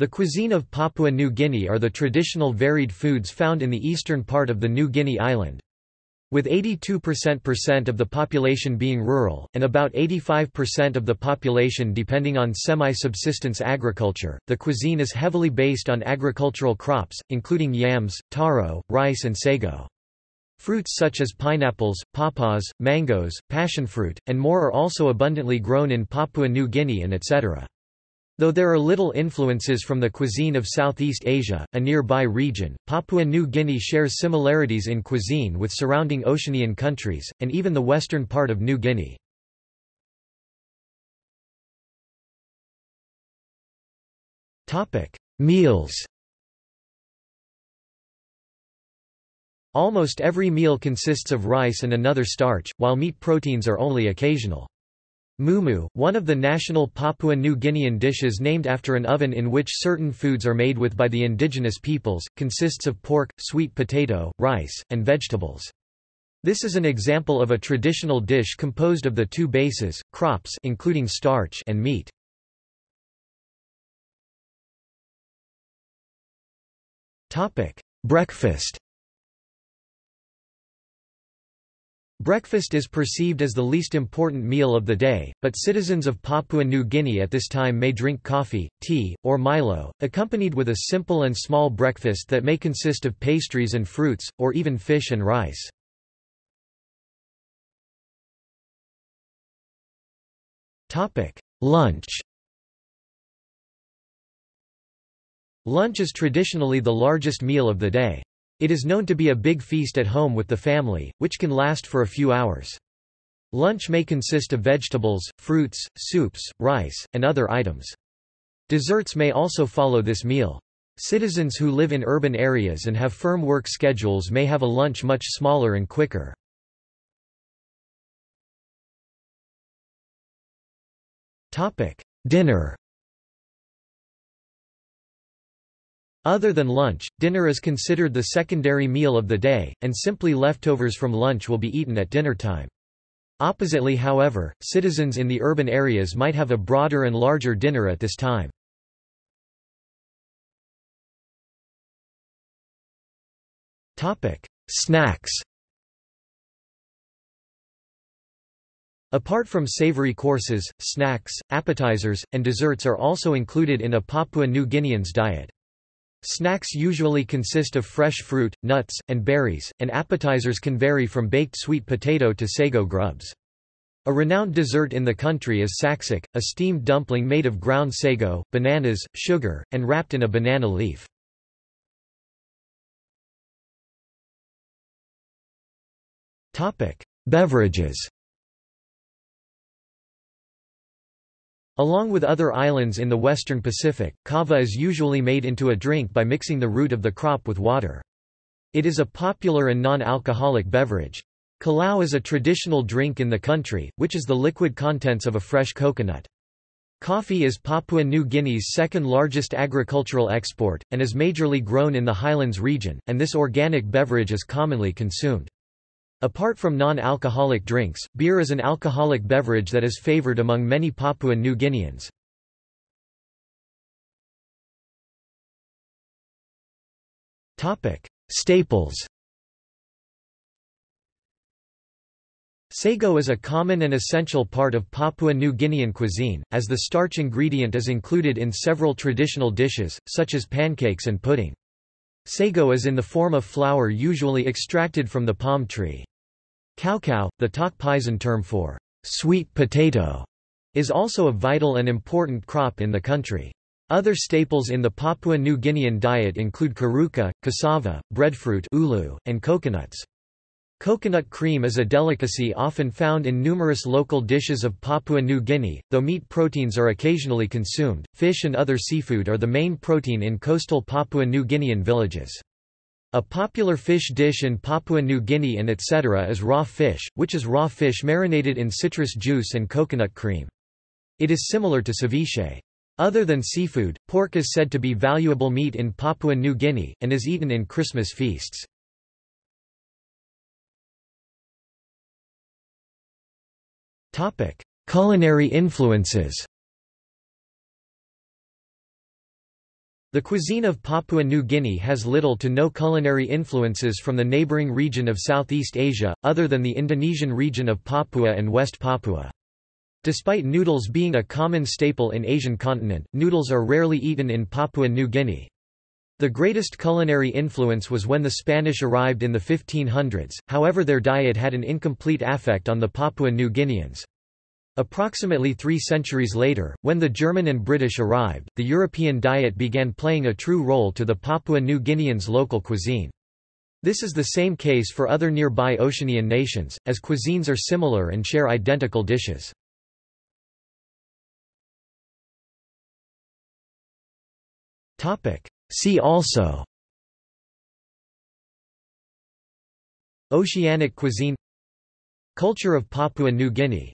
The cuisine of Papua New Guinea are the traditional varied foods found in the eastern part of the New Guinea island. With 82% of the population being rural, and about 85% of the population depending on semi-subsistence agriculture, the cuisine is heavily based on agricultural crops, including yams, taro, rice and sago. Fruits such as pineapples, pawpaws, mangoes, passionfruit, and more are also abundantly grown in Papua New Guinea and etc. Though there are little influences from the cuisine of Southeast Asia, a nearby region, Papua New Guinea shares similarities in cuisine with surrounding Oceanian countries, and even the western part of New Guinea. Meals Almost every meal consists of rice and another starch, while meat proteins are only occasional. Mumu, one of the national Papua New Guinean dishes named after an oven in which certain foods are made with by the indigenous peoples, consists of pork, sweet potato, rice, and vegetables. This is an example of a traditional dish composed of the two bases, crops including starch and meat. Breakfast Breakfast is perceived as the least important meal of the day, but citizens of Papua New Guinea at this time may drink coffee, tea, or Milo, accompanied with a simple and small breakfast that may consist of pastries and fruits, or even fish and rice. Lunch Lunch is traditionally the largest meal of the day. It is known to be a big feast at home with the family, which can last for a few hours. Lunch may consist of vegetables, fruits, soups, rice, and other items. Desserts may also follow this meal. Citizens who live in urban areas and have firm work schedules may have a lunch much smaller and quicker. Dinner Other than lunch, dinner is considered the secondary meal of the day, and simply leftovers from lunch will be eaten at dinner time. Oppositely however, citizens in the urban areas might have a broader and larger dinner at this time. Snacks Apart from savory courses, snacks, appetizers, and desserts are also included in a Papua New Guinean's diet. Snacks usually consist of fresh fruit, nuts, and berries, and appetizers can vary from baked sweet potato to sago grubs. A renowned dessert in the country is saksak, a steamed dumpling made of ground sago, bananas, sugar, and wrapped in a banana leaf. Beverages Along with other islands in the western Pacific, kava is usually made into a drink by mixing the root of the crop with water. It is a popular and non-alcoholic beverage. Kulau is a traditional drink in the country, which is the liquid contents of a fresh coconut. Coffee is Papua New Guinea's second largest agricultural export, and is majorly grown in the highlands region, and this organic beverage is commonly consumed. Apart from non-alcoholic drinks, beer is an alcoholic beverage that is favored among many Papua New Guineans. Staples Sago is a common and essential part of Papua New Guinean cuisine, as the starch ingredient is included in several traditional dishes, such as pancakes and pudding. Sago is in the form of flour usually extracted from the palm tree. Kaukau, the Tok Pisin term for sweet potato, is also a vital and important crop in the country. Other staples in the Papua New Guinean diet include karuka, cassava, breadfruit ulu, and coconuts. Coconut cream is a delicacy often found in numerous local dishes of Papua New Guinea, though meat proteins are occasionally consumed. Fish and other seafood are the main protein in coastal Papua New Guinean villages. A popular fish dish in Papua New Guinea and etc. is raw fish, which is raw fish marinated in citrus juice and coconut cream. It is similar to ceviche. Other than seafood, pork is said to be valuable meat in Papua New Guinea, and is eaten in Christmas feasts. Culinary influences The cuisine of Papua New Guinea has little to no culinary influences from the neighbouring region of Southeast Asia, other than the Indonesian region of Papua and West Papua. Despite noodles being a common staple in Asian continent, noodles are rarely eaten in Papua New Guinea. The greatest culinary influence was when the Spanish arrived in the 1500s, however their diet had an incomplete affect on the Papua New Guineans. Approximately three centuries later, when the German and British arrived, the European diet began playing a true role to the Papua New Guineans' local cuisine. This is the same case for other nearby Oceanian nations, as cuisines are similar and share identical dishes. See also Oceanic cuisine Culture of Papua New Guinea